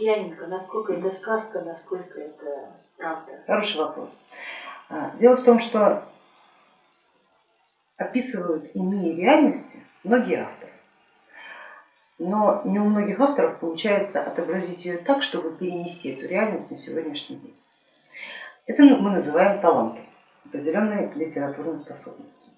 Лукьяненко, насколько это сказка, насколько это правда? Хороший вопрос. А, дело в том, что описывают иные реальности многие авторы, но не у многих авторов получается отобразить ее так, чтобы перенести эту реальность на сегодняшний день. Это мы называем талантом, определенной литературной способностью.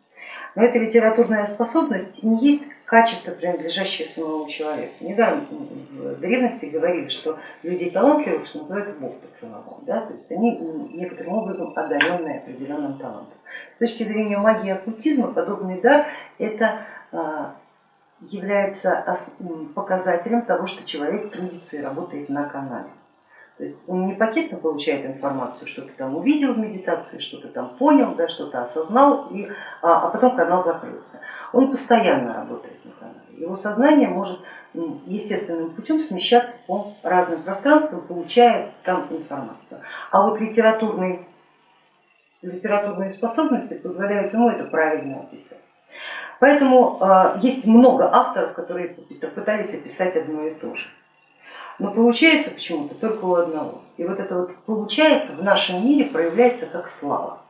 Но эта литературная способность не есть качество, принадлежащее самому человеку. Недаром в древности говорили, что людей талантливых, что называется, Бог поцеловал. Да? То есть они некоторым образом одаренные определенным талантом. С точки зрения магии и оккультизма подобный дар это а, является показателем того, что человек трудится и работает на канале. То есть он не пакетно получает информацию, что-то там увидел в медитации, что-то там понял, да, что-то осознал, и, а, а потом канал закрылся. Он постоянно работает на канале. Его сознание может естественным путем смещаться по разным пространствам, получая там информацию. А вот литературные, литературные способности позволяют ему это правильно описать. Поэтому э, есть много авторов, которые пытались описать одно и то же. Но получается почему-то только у одного. И вот это вот получается в нашем мире проявляется как слава.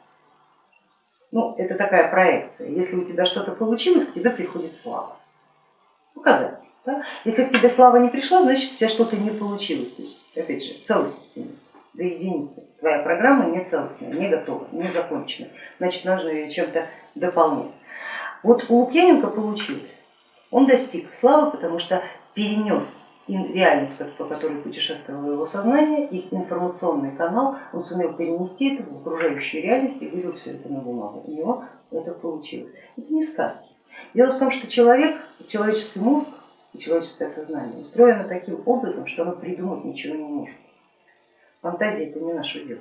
Ну, это такая проекция. Если у тебя что-то получилось, к тебе приходит слава. Показатель. Да? Если к тебе слава не пришла, значит у тебя что-то не получилось. То есть, опять же, целостности нет до единицы. Твоя программа не целостная, не готова, не закончена. Значит, нужно ее чем-то дополнять. Вот у Лукьяненко получилось. Он достиг славы, потому что перенес реальность, по которой путешествовало его сознание, и информационный канал, он сумел перенести это в окружающую реальность и вывел все это на бумагу. У него это получилось. Это не сказки. Дело в том, что человек, человеческий мозг и человеческое сознание устроено таким образом, что оно придумать ничего не может. Фантазия это не наше дело.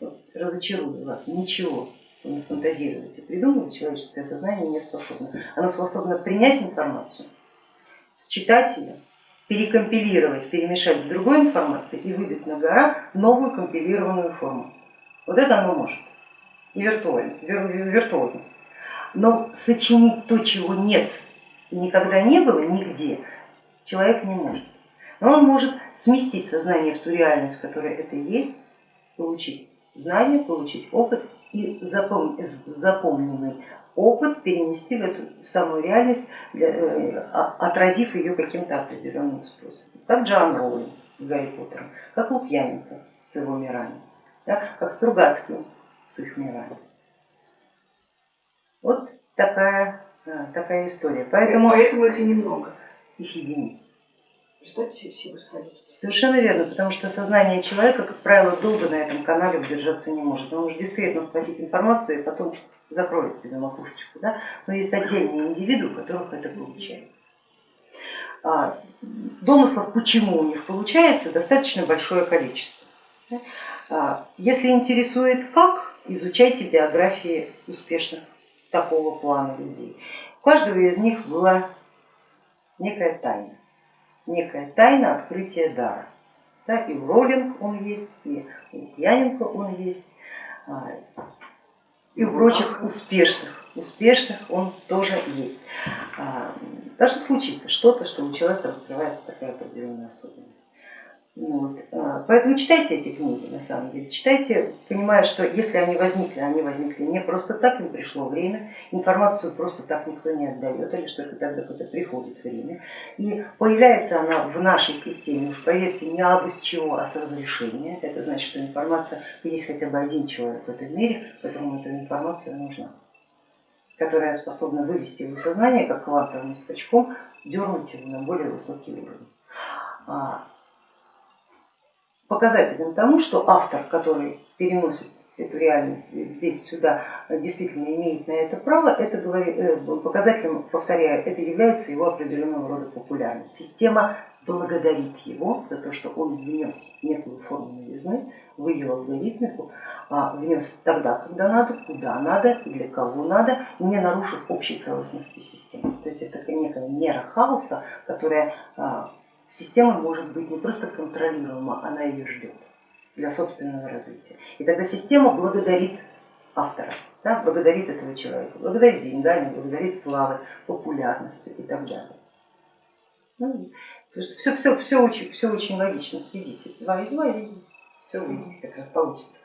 Вот, разочарую вас, ничего не фантазируйте, придумывать человеческое сознание не способно. Оно способно принять информацию, считать ее, перекомпилировать, перемешать с другой информацией и выдать на гора новую компилированную форму. Вот это оно может, и виртуально, виртуозно. Но сочинить то, чего нет и никогда не было нигде, человек не может. Но он может сместить сознание в ту реальность, в которой это есть, получить знания, получить опыт и запомненный опыт перенести в эту самую реальность, э, отразив ее каким-то определенным способом. Как Джоан Роулинг с Гарри Поттером, как Лукьяненко с его мирами, да, как Стругацкий с их мирами. Вот такая, э, такая история. Поэтому, Поэтому их и немного. Их единиц. Представьте себе. Совершенно верно, потому что сознание человека, как правило, долго на этом канале удержаться не может. Он может дискретно схватить информацию и потом закроет себе макушечку. Да? Но есть отдельные индивиды, у которых это получается. А, домыслов, почему у них получается, достаточно большое количество. А, если интересует как, изучайте биографии успешных такого плана людей. У каждого из них была некая тайна, некая тайна открытия дара. Да, и у Роллинг он есть, и у Лукьяненко он есть, а, и у прочих успешных, успешных он тоже есть. А, даже случится что-то, что у человека раскрывается такая определенная особенность. Вот. А, поэтому читайте эти книги, на самом деле, читайте, понимая, что если они возникли, они возникли не просто так, не пришло время, информацию просто так никто не отдает, или что тогда, когда приходит время. И появляется она в нашей системе, уж поверьте, не абы с чего, а с разрешения. Это значит, что информация, есть хотя бы один человек в этом мире, которому эта информация нужна, которая способна вывести его сознание, как квантовым скачком, дернуть его на более высокий уровень. Показателем тому, что автор, который переносит эту реальность здесь сюда, действительно имеет на это право, это э, показателем, повторяю, это является его определенного рода популярность. Система благодарит его за то, что он внес некую форму новизны в ее алгоритмику, а внес тогда, когда надо, куда надо, для кого надо, не нарушив общей целостности системы. То есть это некая мера хаоса, которая а, система может быть не просто контролируема, она ее ждет для собственного развития. И тогда система благодарит автора, да, благодарит этого человека, благодарит деньгами, благодарит славой, популярностью и так далее. Ну, все, все, все, очень, все очень логично, следите. Два и два, и все увидите, как раз получится.